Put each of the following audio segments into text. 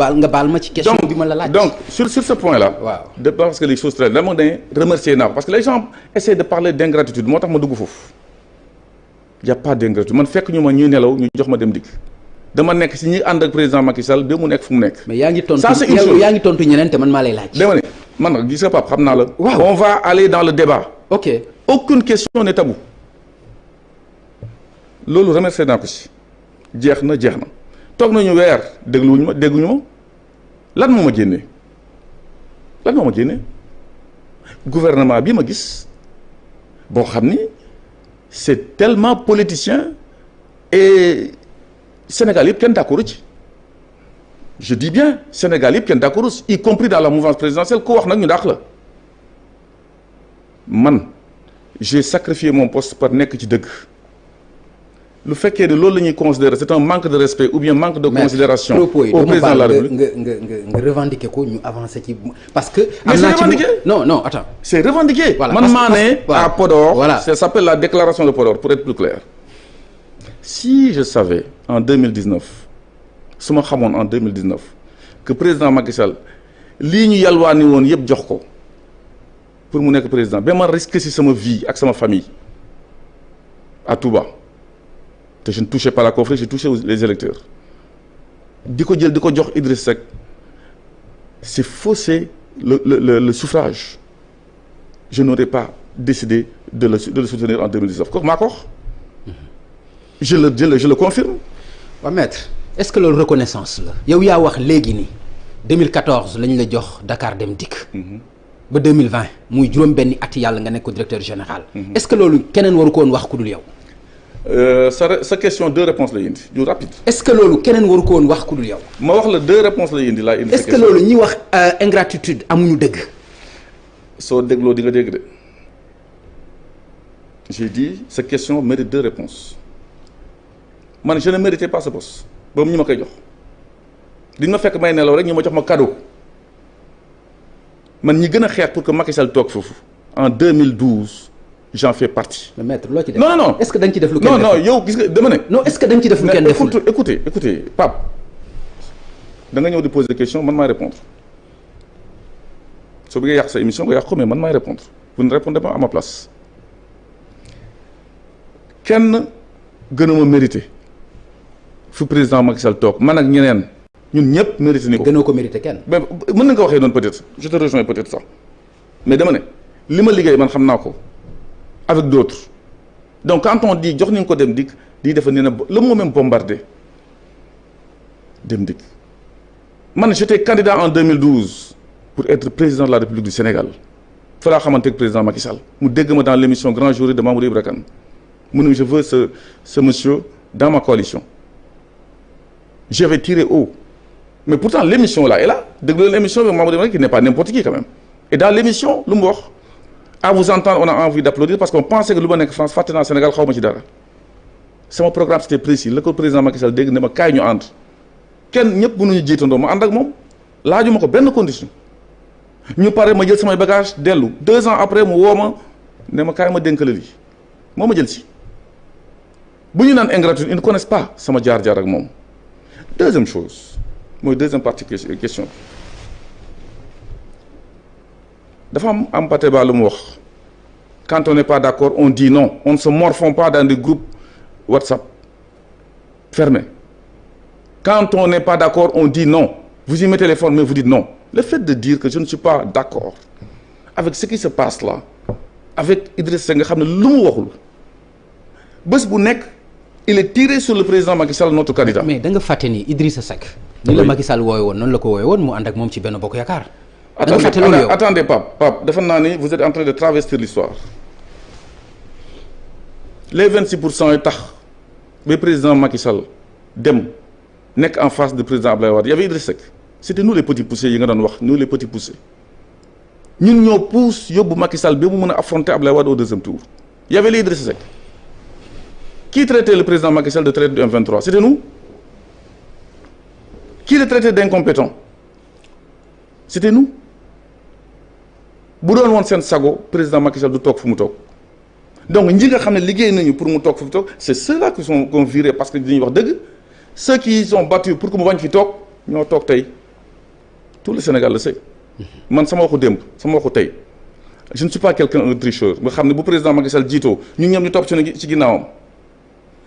baal nga baal ma ci question bi ma la laaj. donc sur sur ce point là. waaw de parce que les choses très dama ne remercier naa ko parce que les gens essaient de parler d' ingratitude moo tax ma dugg foofu y' a pas d' ingratitude man fekk ñu ma ñuy nelaw ñu jox ma dem dikk dama nekk si ñi ànd ak président Macky Sall ba mu nekk fu mu nekk. mais yaa ngi tontu Ça, c'est une yow chose. yaa ngi tontu ñeneen te man maa lay laaj. dama ne man gis nga Pape xam naa la. Waaw. on va aller dans le débat. ok aucune question n'est tabou loolu remercier naa ko si jeex na jeex na toog nañu weer dégluwuñu ma dégguñu ma. Lan moo ma génnee? Lan moo ma gouvernement bi ma gis boo xam c'est tellement politicien et Sénégal yëpp kenn d'accord ci. Je dis bien Sénégal yëpp kenn d'accord y compris dans la mouvance présidentielle ku wax nag ñu dàq la. Man j'ai sacrifié mon poste par nekk ci dëgg lu fekkee ne loolu la ñuy considérer c'est un manque de respect ou bien manque de considération au président de la République nga nga nga nga revendiquer ko ñu avancer ci parce que. Mais c'est revendiqué. non non attends. c'est revendiqué man maa ne à Podor Voilà. ça s'appelle la déclaration de Podor pour être plus clair si je savais en 2019 su ma xamoon en 2019 que président Macky Sall lii ñu yalwaani woon yëpp jox ko pour mu nekk président ba ma risqué si sama vie ak sama famille à Touba te je ne touchais pas la confrérie je touchais les électeurs. Di ko jël di ko jox Idriss Seck c'est fausser le le le, le suffrage. Je n'aurais pas décidé de le de le soutenir en 2019 kooku maa ko wax. Je le je le je le confirme. Maître est-ce que loolu reconnaissance la? Yow yaa wax léegi ni 2014 lañ la jox Dakar Dem Dikk. Ba 2020 muy juróom benni at yàlla nga nekk ko directeur général. Est-ce que loolu keneen waru ko woon wax ku dul yow? Sa re- sa question deux réponses la indi. Du rapide. Est-ce que loolu keneen waru ko woon wax ku dul yow? Ma wax la deux réponses la indi laa indi. est-ce que loolu ñi wax euh, ingratitude amuñu dëgg? Soo dégloo di nga dégg de. J'ai dit sa question mérite deux réponses. Man je ne méritais pas ce poste. Boobu ñu ma koy jox. Di ma fekk may nelaw rek ñu ma jox ma cadeau. Man ñi gën a xeex pour que Macky Sall toog foofu en 2012 j'en fais partie. mais maître loo ci def? Non non non. Est-ce que dañ ci def lu kenn non non yow gis nga dama ne. non est-ce que dañ ci def lu Mais kenn deful? écoute, écoutez écoutez Pape da nga ñëw di poser des questions man maay répondre. Soo bëggee yàq sa émission nga yàq ko mais man maay répondre. Vous ne répondez pas à ma place. Kenn gënuma mérité. Fu président Macky Sall toog man ak ñeneen ñun ñëpp mérité ni ko. gënoo ko mérité kenn. Mais mën na nga ko waxee noonu peut-être. Je te rejoins peut-être sax mais dama ne li ma liggéey man xam naa ko avec d'autres. Donc quand on dit jox nañ ko dem le mot même bombardé dem dikk. Man j'étais candidat en 2012 pour être président de la République du Sénégal. Fa laa xamante président Macky Sall. Mu dégg dans l'émission Grand Jury de Mamadou Ibra je veux ce monsieur dans ma coalition. J'avais tiré haut. Mais pourtant l'émission là est là. Leen l'émission bi Mamadou Ibra qui n'est pas n'importe qui quand même. Et dans l'émission lu mu wax à vous entendre on a envie d'applaudir parce qu'on pensait que ma nekk France fàtte naa Sénégal dara. Sama programme c'était précis. Ko président Macky Sall ma kaay ñu ànd. Kenn ñëpp mënuñu jiitandoo ma ànd ak moom. Laajuma ko benn condition. Ñu pare ma jël bagage dellu. Deux ans après mu woo ma ne ma kaay ma dénk la si. Bu ñu ingratitude ils ne connaissent pas sama jaar-jaar ak moom. Deuxième chose deuxième partie question dafa am am Pateba lu mu wax. Quand on n'est pas d'accord on dit non. On ne se morfond pas dans des groupes WhatsApp fermés. Quand on n'est pas d'accord on dit non. Vous y mettez les formes mais vous dites non. Le fait de dire que je ne suis pas d'accord avec ce qui se passe là avec Idriss nga xam ne lu mu waxul bés bu nekk il est tiré sur le président Macky Sall notre candidat. Mais da nga fàtte ni Idrissa Seck ni la. Macky Sall woowe woon noonu la ko woowe woon mu ànd ak moom ci benn bokk yaakaar. da nga attendez attendez Pape Pape defe naa ni vous êtes en train de travestir l'histoire. Les 26 pour cent yi tax ba président Macky Sall dem nekk en face de président Abdoulaye Wade y avait Idriss Seck. C'était nous les petits poussés yi nga doon wax nous les petits poussés. Ñun ñoo pousse yóbbu Macky Sall ba mu mën a affronter Wade au deuxième tour. Y avait les Idriss Seck. Qui traitait le président Macky Sall de traître du M23 c'était nous. Qui le traitait d'incompétent? C'était nous président Macky Sall du donc ñi nga liggéey nañu pour mu toog c'est ceux-là qui sont qu'on viré parce que ceux qui sont battus pour que mu bañ fi toog ñoo toog tout le Sénégal le sait. Man sama waxu sama waxu je ne suis pas quelqu'un un tricheur nga xam ne bu président Macky Sall jiitoo ñun ñëpp ñu topp ci ci ginnaawam.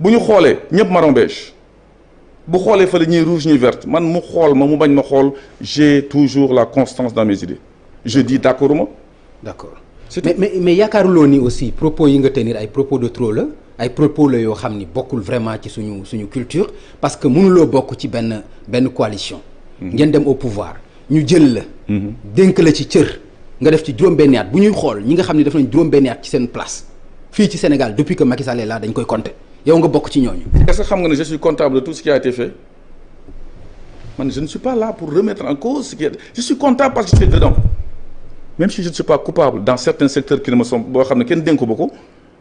Bu ñu xoolee ñëpp marron beige. Bu xoolee fële ñuy rouge ñuy verte man mu xool ma mu j'ai toujours la constance dans mes idées je dis d'accord ma d'accord. C'est mais mais mais yaakaaruloo ni aussi propos yi nga tenir ay propos de trop la ay propos la yoo xam ni bokkul vraiment ci suñu suñu culture parce que mënuloo bokk ci benn benn coalition. ngeen dem au pouvoir ñu jël la. dénk la ci cër nga def ci juróom-benni at. Bu ñuy xool ñi nga xam ne def nañ juróom-benni at ci seen place fii ci Sénégal depuis que Macky Sall est là dañ koy compter. Yow nga bokk ci ñooñu. est-ce que xam nga ne je suis comptable de tout ce qui a été fait? Man je ne suis pas là pour remettre en cause ce qui est je suis comptable parce que je suis dedans même si je ne suis pas coupable dans certains secteurs qui ne me sont boo xam ne kenn dénku ba ko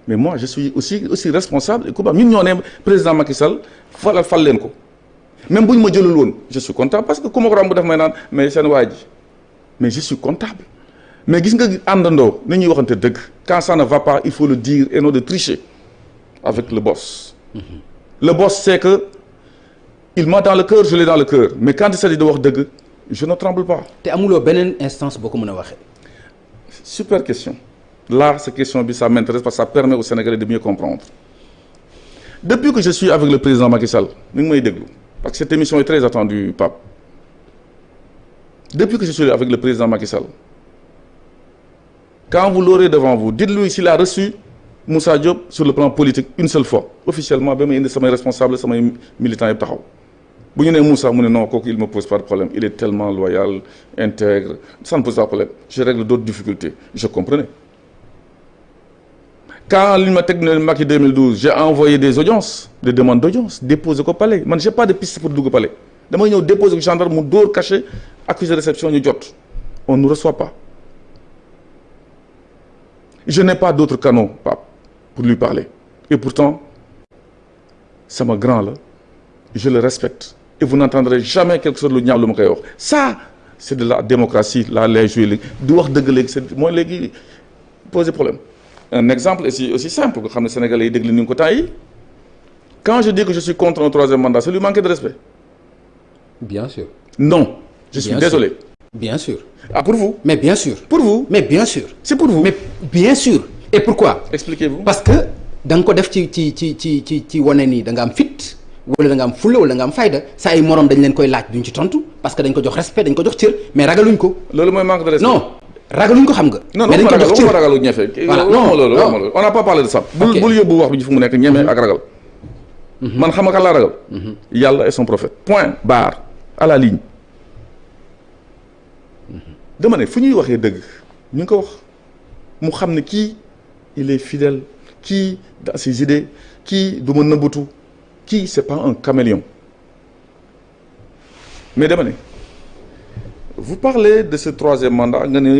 mais moi je suis aussi aussi responsable et coupable. Ñun ñoo ne président Macky Sall falal fal leen ko. Même bu ñu ma jëlul woon je suis comptable parce que ku ma ko may naan mais seen waa ji mais je suis comptable. Mais gis nga àndandoo ni ñuy waxante dëgg quand ça ne va pas il faut le dire et non de tricher avec le boss. Le boss c'est que il m'a dans le cœur je l'ai dans le cœur. Mais quand il s'agit de wax dëgg je ne tremble pas. Te amuloo beneen instance boo ko mën a waxee. Super question. Là cette question ça m'intéresse parce que ça permet aux Sénégalais de mieux comprendre. Depuis que je suis avec le président Macky Sall parce que cette émission est très attendue Pape. Depuis que je suis avec le président Macky Sall quand vous l'aurez devant vous dites-lui s'il a reçu Moussa Diop sur le plan politique une seule fois. Officiellement may indi samay responsable militants yëpp taxaw bu Moussa ne non il me pose pas de problème il est tellement loyal intègre ça ne pose pas de problème je règle d'autres difficultés je comprenais. Quand li ma teg ne Macky 2012 j'ai envoyé des audiences des demandes d'audience déposé ko palais man j'ai pas de piste pour dugg palais. Damay ñëw déposé ko gendarme mu dóor caché accusé de réception on ne reçoit pas. Je n'ai pas d'autre canaux pour lui parler. Et pourtant sama grand la je le respecte et vous n'entendrez jamais quelque chose lu ñaaw lu ma koy wax ça c'est de la démocratie là lay joué léegi du wax dëgg léegi c'est mooy léegi poser problème un exemple aussi aussi simple nga xam ne sénégalais yi déglu ni nga ko temps yi quand je dis que je suis contre un troisième mandat c'est lui manquer de respect bien sûr. non je suis Bien désolé sûr. bien sûr. ah pour vous? Mais bien sûr. pour vous? Mais bien sûr. c'est pour vous mais bien sûr. et pourquoi? expliquez-vous parce que da nga ko def ci ci ci ci ci ci wane ni da nga am fit wala da nga am fulla wala nga am fayda sa ay morom dañ leen koy laaj duñ ci tontu parce que dañ ko jox respect dañ ko jox cër mais ragaluñ ko. loolu mooy manque de respect. Non ragaluñ ko xam nga. non mais non dañ ko jox waxuma cër. ragalu ñefe. Voilà, non, loolu non. waxuma loolu. On n'a pas parlé de ça. Bul bul yóbbu wax bi fu mu nekk ñeme ak ragal. Man xam nga kan laa ragal. Yàlla et son prophète. Point barre. À la ligne. Dama ne fu ñuy waxee dëgg ñu ngi ko wax. Mu xam ne kii il est fidèle. Kii dans ses idées. Kii du ma kii c'est pas un caméléon. Mais dama ne vous parlez de ce troisième mandat nga ne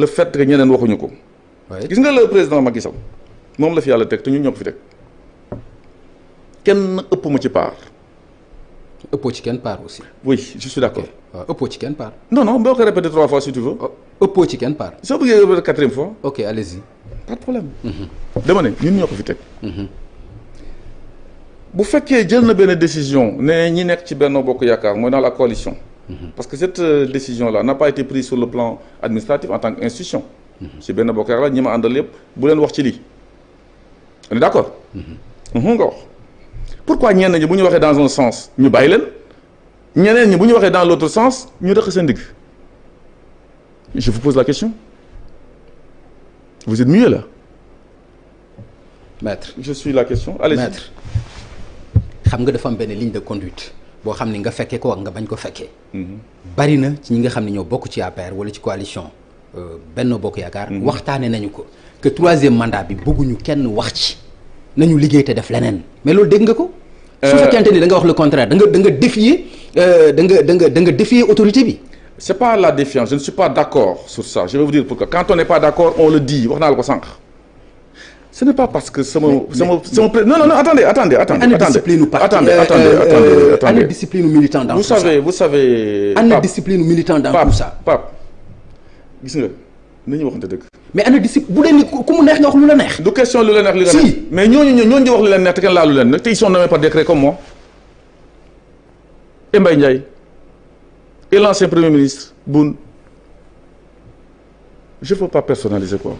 le fait que ñeneen waxuñu ko. Gis nga le président Macky Sall moom la fi yàlla teg te ñun ñoo ko fi teg. Kenn ëpp ma ci part. Ëppoo ci kenn part aussi. oui je suis d'accord. Waaw ëppoo ci kenn part. non non boo ko répété trois fois si tu veux. Oh, ëppoo ci kenn part. soo bëggee répété quatrième fois. Ok allez-y. pas de problème. Dama ne ñun ñoo ko fi teg bu fekkee jël na benn décision ne ñi nekk ci Benno Bokk Yaakaar mooy dans la coalition. Parce que cette euh, décision là n'a pas été prise sur le plan administratif en tant qu'institution. Ci Benno Bokk Yaakaar ñi ma àndal yëpp bu leen wax ci lii. On est d'accord? Mhm. Nga wax pourquoi ñenn ñi bu ñu waxee dans un sens ñu bàyyi leen? Ñeneen ñi bu ñu waxee dans l'autre sens ñu dëkk seen digg. Je vous pose la question. Vous êtes muet là. Maître. Je suis la question. Allez-y. Maître xam nga dafa am benn ligne de conduite boo xam ni nga fekkee ko ak nga bañ ko fekkee. bari na ci ñi nga xam ne ñoo bokk ci APR wala ci coalition euh, Benno Bokk Yaakaar. waxtaane nañu ko que troisième mandat bi bëgguñu kenn wax ci nañu liggéey te def leneen mais loolu dégg nga ko? su fekkente ni da nga wax le contraire da nga da nga défier da nga da nga da nga défier autorité bi. c'est pas la défiance je ne suis pas d'accord sur ça je vais vous dire pourquoi quand on n'est pas d'accord on le dit wax naa la ko sànq ce n'est pas parce que sama sama sama pré- non non non attendez attendez attendez attendez. attendez euh, attendez euh, attendez euh, discipline u militant dans vous tout ça? savez vous savez ana discipline militant dans tout ça? Pape gis nga nañu waxante dëgg. Mais ana discipline bu dee ni ku ku mu neex nga wax lu la neex. du question lu neex neex. Mais ñooñu ñoo ñooñu di wax lu leen neex te kenn laalu leen. Nag te ils sont nommés par décret comme moi. Et Mbaye Ndiaye et l'ancien premier ministre Boun je ne veux pas personnaliser quoi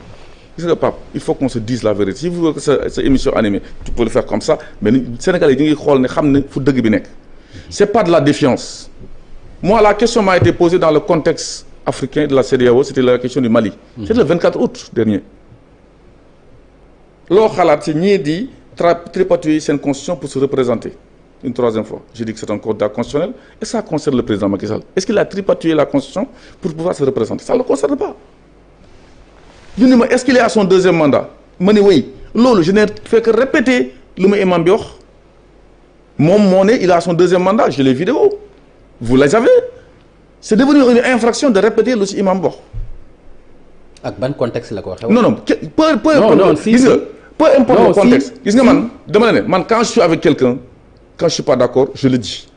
gis nga Pape il faut qu'on se dise la vérité. Si vous voulez que sa sa émission animée tu peux le faire comme ça mais Sénégalais yi ñu ngi xool ne xam ne fu dëgg bi nekk. C'est pas de la défiance. Moi la question m'a été posée dans le contexte africain de la CEDEAO c'était la question du Mali. C'était le 24 août dernier. Loo xalaat ci ñii di tra tripatouiller seen constitution pour se représenter une troisième fois. Je dis que c'est un candidat constitutionnel et ça concerne le président Macky Sall. Est-ce qu'il a tripatouillé la constitution pour pouvoir se représenter? Ça ne le concerne pas ñu ni ma est-ce qu'il est à son deuxième mandat? Ma ne oui. Loolu je n'ai fait que répéter lu ma imam bi wax. Moom moo ne il a son deuxième mandat j'ai les vidéos vous les avez? C'est devenu une infraction de répéter lu ci imam bi wax. Ak ban contexte la ko waxee. non non peu peu Non, non, si, gis nga si. peu importe le si, contexte. Gis nga si. man dama ne man quand je suis avec quelqu'un quand je suis pas d'accord je le dis.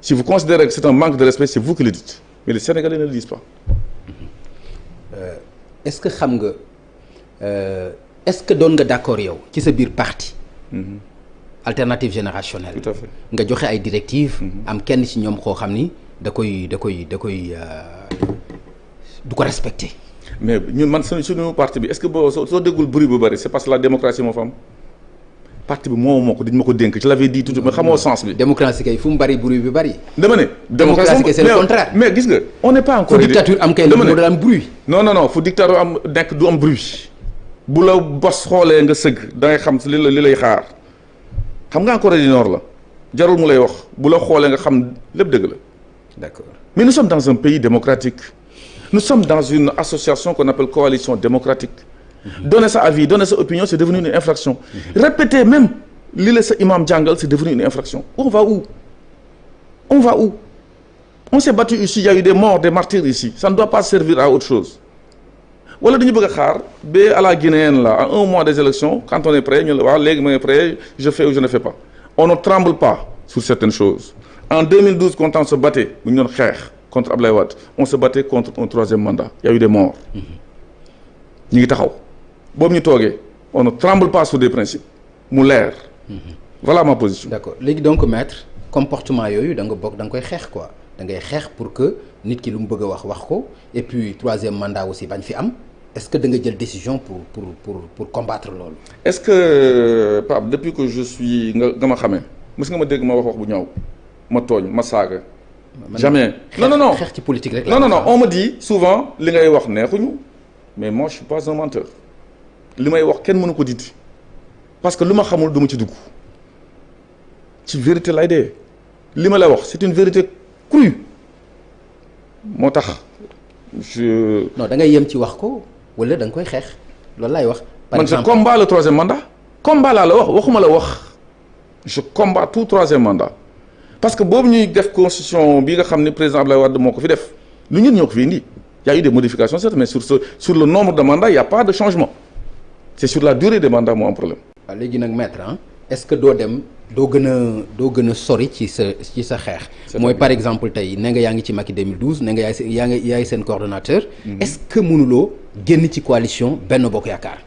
Si vous considérez que c'est un manque de respect c'est vous qui le dites. Mais les Sénégalais ne le disent pas est-ce que xam nga euh, est-ce que doon nga d'accord yow ci sa biir parti? alternative générationnelle. tout à fait nga joxe ay directives. am kenn ci ñoom koo xam ni da koy da koy da koy euh, du ko respecter. mais ñun man suñu suñu parti bi est-ce que boo soo soo déggul bruit bu bari c'est parce que la démocratie moo fa am? Parti bi moo moo ko dañ ma ko dénk je l'avais dit tout mais xamoo sens bi. démocratie kay fu mu bari bruit bi bari. dama ne. Démocratie kay c'est le contraire. mais gis nga on n'est pas fu encore. dictature am kay la dama moo ne doon am bruit. non non non fu dictature am nekk du am bruit bu la bos xoolee nga sëgg da ngay xam li la li lay xaar xam nga Corée du Nord la jarul mu lay wax bu la xoolee nga xam lépp dëgg la d'accord mais nous sommes dans un pays démocratique nous sommes dans une association qu'on appelle coalition démocratique donner sa avis donner sa opinion c'est devenu une infraction. Répéter même sa imam jàngal c'est devenu une infraction. On va où? On va où? On s'est battu ici il y a eu des morts des martyrs ici. Ça ne doit pas servir à autre chose. Ba à la guinéenne là un mois des élections quand on est prêt ma ngi prêt je fais ou je ne fais pas. On ne tremble pas sur certaines choses. En 2012 quand on se battait contre Ablaye Wade on se battait contre un troisième mandat. Il y a eu des morts boobu ñu toogee on ne tremble pas sur des principes. Mu leer. Voilà ma position. D'accord. Léegi donc maître comportement yooyu da nga bokk da nga koy xeex quoi. Da ngay xeex pour que nit ki lu mu bëgg a wax wax ko. Et puis troisième mandat aussi bañ fi am. Est-ce que da nga jël décision pour pour pour pour combattre loolu? est-ce que Pape depuis que je suis nga nga ma xamee mës nga ma dégg ma wax wax bu ñaaw ma tooñ ma saaga? Jamais. non non non. xeex ci politique rek. non non non. on me dit souvent li ngay wax neexuñu mais moi je suis pas un menteur li may wax kenn mënu ko dindi. parce que lu ma xamul du ma ci dugg. ci vérité lay dee. li ma lay wax c'est une vérité crue. moo tax je non da ngay yem ci wax ko wala da nga koy xeex. Loolu laay wax. par man je combat le troisième mandat. Combat laa la wax waxuma la wax. Je combat tout troisième mandat. Parce que boobu ñuy def constitution bi nga xam ne président Abdoulaye Wade moo ko fi def lu ñun ñoo ko fi indi. Y a eu des modifications certes mais sur ce sur le nombre de mandats il y a pas de changement c'est sur la durée des mandats moo am problème waaw léegi nag maître ah est-ce que doo dem doo gën a doo gën a sori ci sa ci sa xeex? mooy par exemple tey ne nga yaa ngi ci Macky 2012 ne nga yaay seen yaa ngi yaay seen coordonnateur. est-ce que mënuloo génn ci coalition Benno Bokk Yaakaar?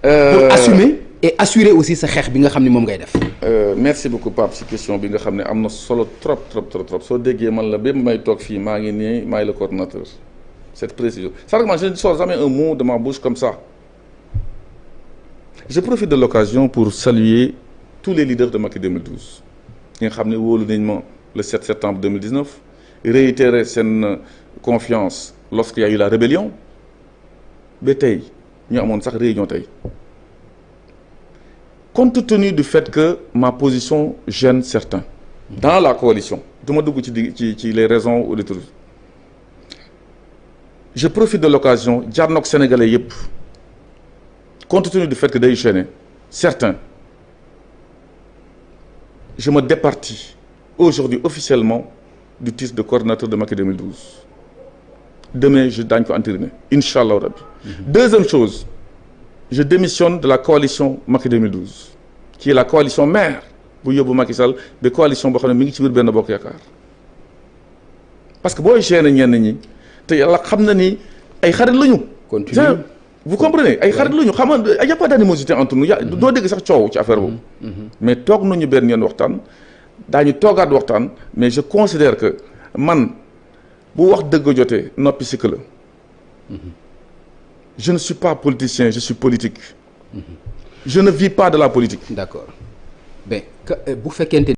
pour assumer et assurer aussi sa xeex bi nga xam ne moom ngay def. Euh, merci beaucoup Pape ci question bi nga xam ne am na solo trop trop trop trop soo déggee man la ba may toog fii maa ngi nii maay le coordonnateur cette précision seulement je ne sors jamais un mot de ma bouche comme ça je profite de l'occasion pour saluer tous les leaders de Macky 2012 ñi nga xam ne wóolu le 7 septembre 2019 réitérer seen confiance lorsqu'il y a eu la rébellion. Ba tey ñu réunion compte tenu du fait que ma position gêne certains dans la coalition les raisons ou les trucs. Je profite de l'occasion jànnoog sénégalais yépp compte tenu du fait que day gêner certains je me départis aujourd'hui officiellement du titre de coordinateur de Macky 2012 demain je daañu ko entériner incha allah rabbi deuxième chose je démissionne de la coalition Macky 2012 qui est la coalition mère bu yóbbu Macky Sall ba coalition boo xam ne mi ngi ci biir benn bokk yaakaar parce que booy gêner ñenn ñi te yàlla xam na ni ay xarit lañu. Continue vous comprenez? Ay xarit la ñu xam nga y' a pas d' animosité entre nous. Il y' a mm-hmm. doo dégg sax coow ci affaire boobu. Mm-hmm. mais toog nañu benn yoon waxtaan daañu toogaat waxtaan mais je considère que man bu wax dëgg jotee noppi sikk la. Mm-hmm. Je ne suis pas politicien je suis politique. je ne vis pas de la politique. d' accord mais ben, euh, bu fekkente